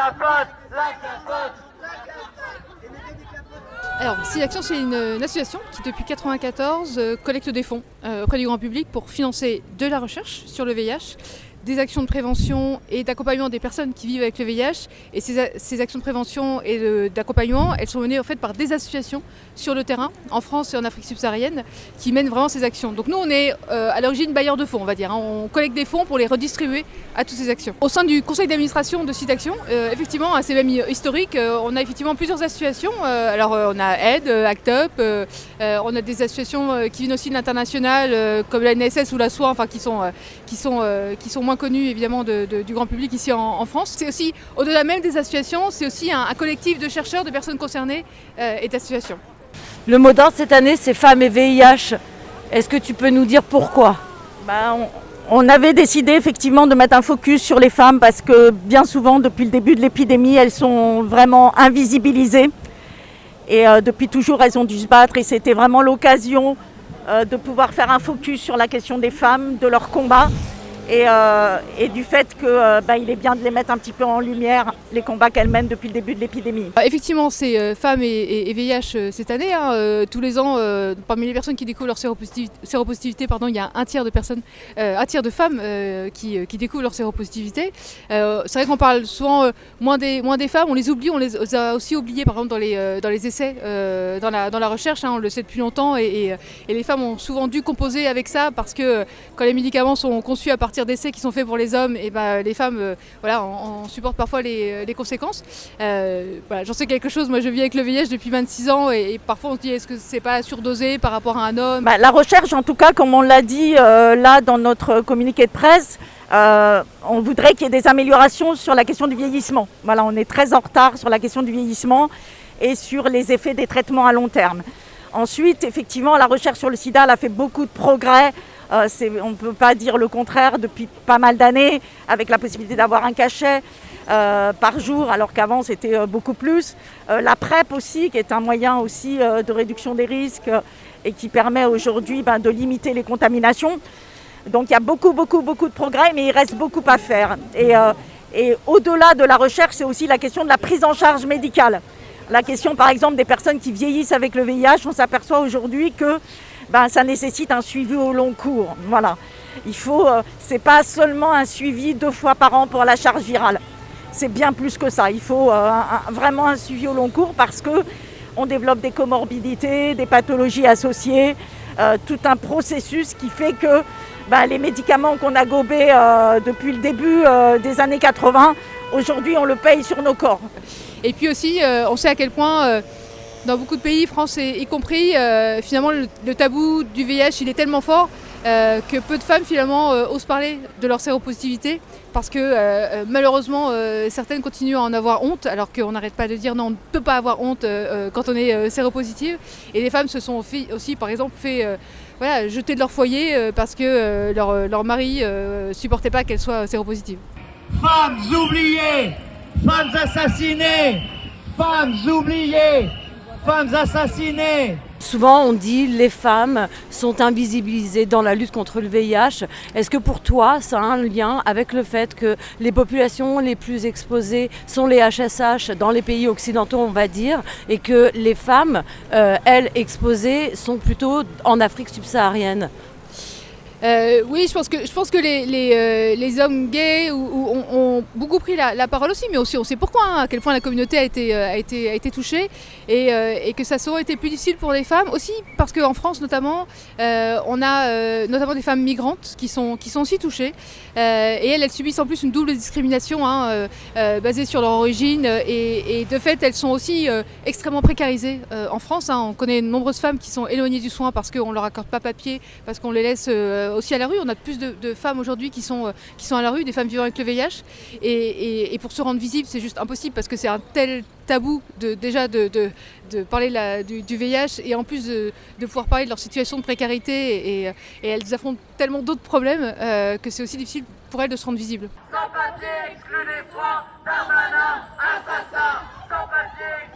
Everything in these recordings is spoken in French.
capote, la capote. Alors, SIDAction, c'est une, une association qui, depuis 1994, euh, collecte des fonds euh, auprès du grand public pour financer de la recherche sur le VIH, des actions de prévention et d'accompagnement des personnes qui vivent avec le VIH. Et ces, ces actions de prévention et d'accompagnement, elles sont menées en fait par des associations sur le terrain, en France et en Afrique subsaharienne, qui mènent vraiment ces actions. Donc nous, on est euh, à l'origine bailleur de fonds, on va dire. hein. On collecte des fonds pour les redistribuer à toutes ces actions. Au sein du conseil d'administration de SIDAction, euh, effectivement, assez même historique, euh, on a effectivement plusieurs associations. Alors on a AID, euh, ACT UP, on a des associations qui viennent aussi de l'international, comme la NSS ou la SOA, enfin qui sont, qui sont, qui sont moins connues évidemment de- de- du grand public ici en, en France. C'est aussi, au-delà même des associations, c'est aussi un, un collectif de chercheurs, de personnes concernées euh, et d'associations. Le mot d'ordre cette année, c'est femmes et VIH. Est-ce que tu peux nous dire pourquoi? Ben, on, on avait décidé effectivement de mettre un focus sur les femmes parce que bien souvent, depuis le début de l'épidémie, elles sont vraiment invisibilisées. Et euh, depuis toujours, elles ont dû se battre et c'était vraiment l'occasion euh, de pouvoir faire un focus sur la question des femmes, de leur combat et, euh, et du fait qu'il est bien de les mettre un petit peu en lumière, les combats qu'elles mènent depuis le début de l'épidémie. Euh, Effectivement, c'est euh, femmes et, et- VIH euh, cette année. hein, euh, tous les ans, euh, parmi les personnes qui découvrent leur séropositivité, pardon, il y a un tiers de personnes, euh, un tiers de femmes euh, qui, euh, qui découvrent leur séropositivité. Euh, c'est vrai qu'on parle souvent euh, moins, des, femmes, on les oublie, on les a aussi oubliées par exemple dans les, euh, dans les essais, euh, dans, la, dans la recherche, hein, on le sait depuis longtemps, et, euh, les femmes ont souvent dû composer avec ça parce que euh, quand les médicaments sont conçus à partir d'essais qui sont faits pour les hommes, et ben, les femmes euh, voilà, en, en supportent parfois les, les conséquences. Euh, voilà, J'en sais quelque chose, moi je vis avec le VIH depuis 26 ans et, parfois on se dit est-ce que c'est pas surdosé par rapport à un homme? Bah, la recherche, en tout cas, comme on l'a dit euh, là dans notre communiqué de presse, euh, on voudrait qu'il y ait des améliorations sur la question du vieillissement. Voilà, on est très en retard sur la question du vieillissement et sur les effets des traitements à long terme. Ensuite, effectivement, la recherche sur le sida elle a fait beaucoup de progrès. Euh, on ne peut pas dire le contraire depuis pas mal d'années, avec la possibilité d'avoir un cachet euh, par jour, alors qu'avant c'était euh, beaucoup plus. La PrEP aussi, qui est un moyen aussi de réduction des risques et qui permet aujourd'hui ben, de limiter les contaminations. Donc il y a beaucoup, beaucoup, beaucoup de progrès, mais il reste beaucoup à faire. Et au-delà de la recherche, c'est aussi la question de la prise en charge médicale. La question, par exemple, des personnes qui vieillissent avec le VIH, on s'aperçoit aujourd'hui que ben, ça nécessite un suivi au long cours. Voilà. Il faut, euh, c'est pas seulement un suivi deux fois par an pour la charge virale. C'est bien plus que ça. Il faut euh, vraiment un suivi au long cours parce que on développe des comorbidités, des pathologies associées, euh, tout un processus qui fait que ben, les médicaments qu'on a gobés depuis le début des années 80, aujourd'hui on le paye sur nos corps. Et puis aussi, on sait à quel point, dans beaucoup de pays, France y compris, euh, finalement, le, tabou du VIH, il est tellement fort euh, que peu de femmes, finalement, euh, osent parler de leur séropositivité parce que, malheureusement, certaines continuent à en avoir honte, alors qu'on n'arrête pas de dire non, on ne peut pas avoir honte quand on est séropositive. Et les femmes se sont aussi, par exemple, fait... voilà, jeter de leur foyer parce que leur, leur mari ne supportait pas qu'elles soient séropositives. Femmes oubliées, femmes assassinées, femmes oubliées, femmes assassinées. Souvent, on dit les femmes sont invisibilisées dans la lutte contre le VIH. Est-ce que pour toi, ça a un lien avec le fait que les populations les plus exposées sont les HSH dans les pays occidentaux, on va dire, et que les femmes, euh, elles, exposées, sont plutôt en Afrique subsaharienne? Euh, oui, je pense que, je pense que les, euh, hommes gays ont, beaucoup pris la, parole aussi, mais aussi on sait pourquoi, hein, à quel point la communauté a été, euh, touchée et, que ça a souvent été plus difficile pour les femmes aussi parce qu'en France notamment, on a notamment des femmes migrantes qui sont, aussi touchées et elles, subissent en plus une double discrimination hein, basée sur leur origine et, de fait elles sont aussi extrêmement précarisées en France. hein. On connaît de nombreuses femmes qui sont éloignées du soin parce qu'on ne leur accorde pas papier, parce qu'on les laisse euh, aussi à la rue. On a plus de, de femmes aujourd'hui qui sont, euh, qui sont à la rue, des femmes vivant avec le VIH. Et, et- pour se rendre visible, c'est juste impossible parce que c'est un tel tabou de, déjà de, de- parler du, VIH et en plus de, pouvoir parler de leur situation de précarité. Et, et elles affrontent tellement d'autres problèmes euh, que c'est aussi difficile pour elles de se rendre visibles. Sans papier, exclu des soins, Darmanin, assassin. Sans papier,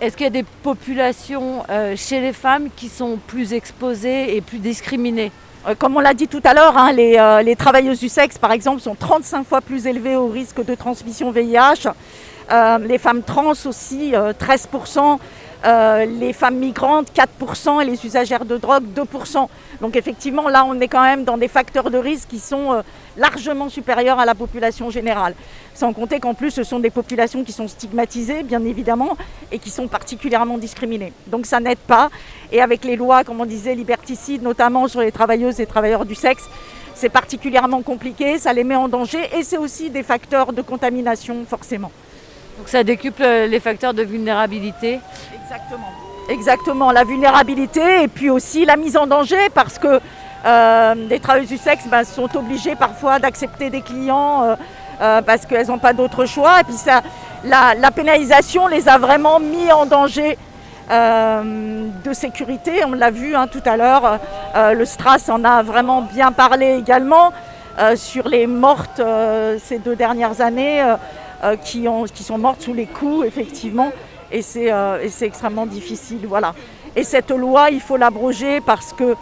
Est-ce qu'il y a des populations euh, chez les femmes qui sont plus exposées et plus discriminées? Euh, Comme on l'a dit tout à l'heure, hein, les, euh, les travailleuses du sexe, par exemple, sont 35 fois plus élevées au risque de transmission VIH. Euh, les femmes trans aussi, euh, 13%. Euh, les femmes migrantes, 4%. Et les usagères de drogue, 2%. Donc effectivement, là, on est quand même dans des facteurs de risque qui sont euh, largement supérieurs à la population générale. Sans compter qu'en plus, ce sont des populations qui sont stigmatisées, bien évidemment, et qui sont particulièrement discriminées. Donc ça n'aide pas. Et avec les lois, comme on disait, liberticides, notamment sur les travailleuses et travailleurs du sexe, c'est particulièrement compliqué, ça les met en danger et c'est aussi des facteurs de contamination, forcément. Donc ça décuple les facteurs de vulnérabilité. Exactement. Exactement, la vulnérabilité et puis aussi la mise en danger parce que euh, les travailleuses du sexe ben, sont obligées parfois d'accepter des clients euh, euh, parce qu'elles n'ont pas d'autre choix. Et puis ça, la, pénalisation les a vraiment mis en danger euh, de sécurité. On l'a vu hein, tout à l'heure, euh, le Stras en a vraiment bien parlé également euh, sur les mortes euh, ces deux dernières années euh, qui, ont, qui sont mortes sous les coups, effectivement. Et c'est euh, et c'est extrêmement difficile. Voilà. Et cette loi, il faut l'abroger parce que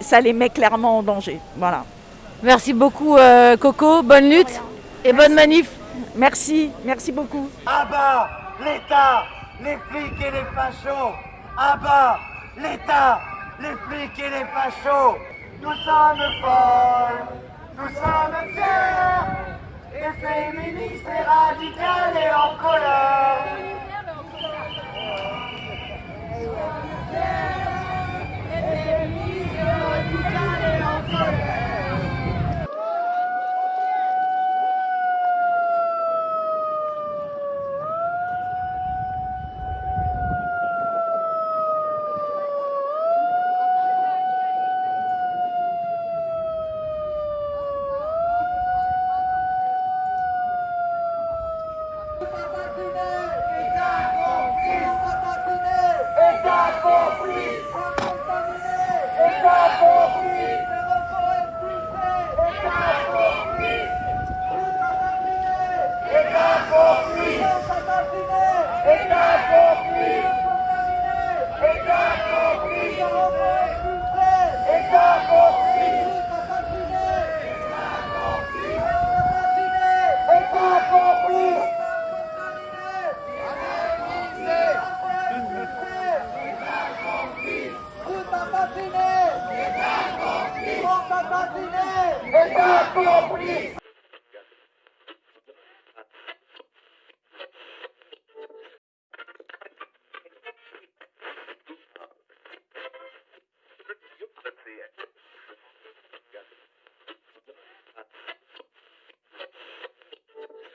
ça les met clairement en danger. Voilà. Merci beaucoup euh, Coco, bonne lutte et bonne manif. Merci, merci beaucoup. À bas l'État, les flics et les fachos. À bas l'État, les flics et les fachos. Nous sommes folles, nous sommes fiers féministe et radicale et en colère.